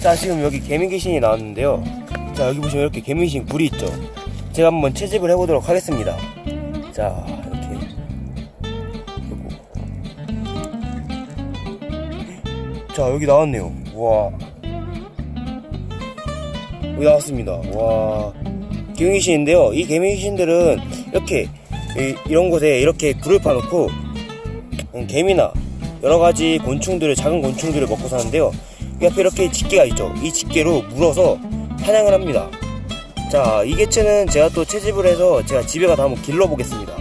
자 지금 여기 개미 귀신이 나왔는데요. 자 여기 보시면 이렇게 개미 귀신 굴이 있죠. 제가 한번 채집을 해보도록 하겠습니다. 자 이렇게. 자 여기 나왔네요. 와. 여기 나왔습니다. 와. 개미 귀신인데요. 이 개미 귀신들은 이렇게 이, 이런 곳에 이렇게 굴을 파놓고 음, 개미나 여러 가지 곤충들을 작은 곤충들을 먹고 사는데요. 이 앞에 이렇게 집게가 있죠. 이 집게로 물어서 사냥을 합니다. 자, 이 개체는 제가 또 채집을 해서 제가 집에 가서 한번 길러보겠습니다.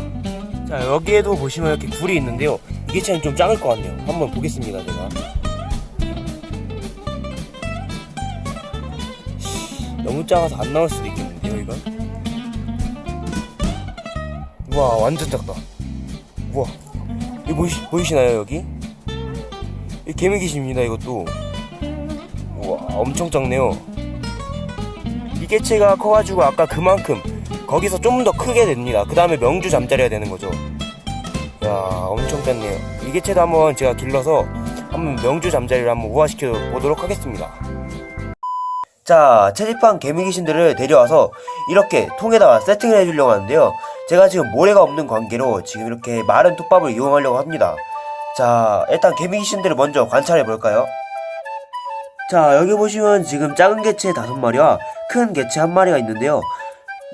자, 여기에도 보시면 이렇게 굴이 있는데요. 이 개체는 좀 작을 것 같네요. 한번 보겠습니다, 제가. 너무 작아서 안 나올 수도 있겠는데요, 이건? 우와, 완전 작다. 우와. 이거 보이시, 보이시나요 여기? 이 개미 귀신입니다 이것도 우와 엄청 작네요. 이 개체가 커가지고 아까 그만큼 거기서 좀 더 크게 됩니다. 그 다음에 명주 잠자리가 되는 거죠. 야 엄청 작네요. 이 개체도 한번 제가 길러서 한번 명주 잠자리를 한번 우화시켜 보도록 하겠습니다. 자 채집한 개미 귀신들을 데려와서 이렇게 통에다가 세팅을 해주려고 하는데요. 제가 지금 모래가 없는 관계로 지금 이렇게 마른 톱밥을 이용하려고 합니다. 자 일단 개미 귀신들을 먼저 관찰해 볼까요 자 여기 보시면 지금 작은 개체 다섯 마리와 큰 개체 한 마리가 있는데요.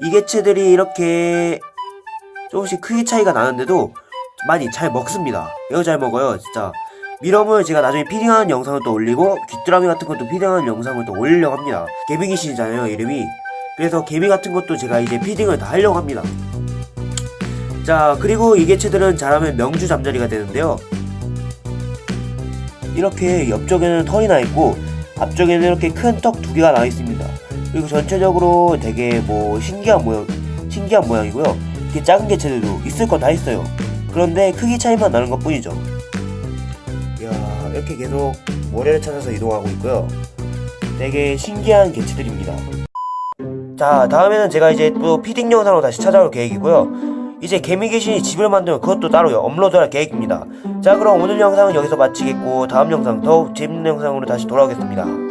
이 개체들이 이렇게 조금씩 크기 차이가 나는데도 많이 잘 먹습니다. 이거 잘 먹어요 진짜. 미럼을 제가 나중에 피딩하는 영상을 또 올리고 귀뚜라미 같은 것도 피딩하는 영상을 또 올리려고 합니다. 개미 귀신이잖아요 이름이. 그래서 개미 같은 것도 제가 이제 피딩을 다 하려고 합니다. 자 그리고 이 개체들은 자라면 명주 잠자리가 되는데요. 이렇게 옆쪽에는 털이 나 있고 앞쪽에는 이렇게 큰 떡 두 개가 나 있습니다. 그리고 전체적으로 되게 뭐 신기한 모양 신기한 모양이고요. 이렇게 작은 개체들도 있을 건 다 있어요. 그런데 크기 차이만 나는 것 뿐이죠. 이야 이렇게 계속 모래를 찾아서 이동하고 있고요. 되게 신기한 개체들입니다. 자 다음에는 제가 이제 또 피딩 영상으로 다시 찾아올 계획이고요 이제 개미 귀신이 집을 만들면 그것도 따로 업로드할 계획입니다. 자 그럼 오늘 영상은 여기서 마치겠고 다음 영상 더욱 재밌는 영상으로 다시 돌아오겠습니다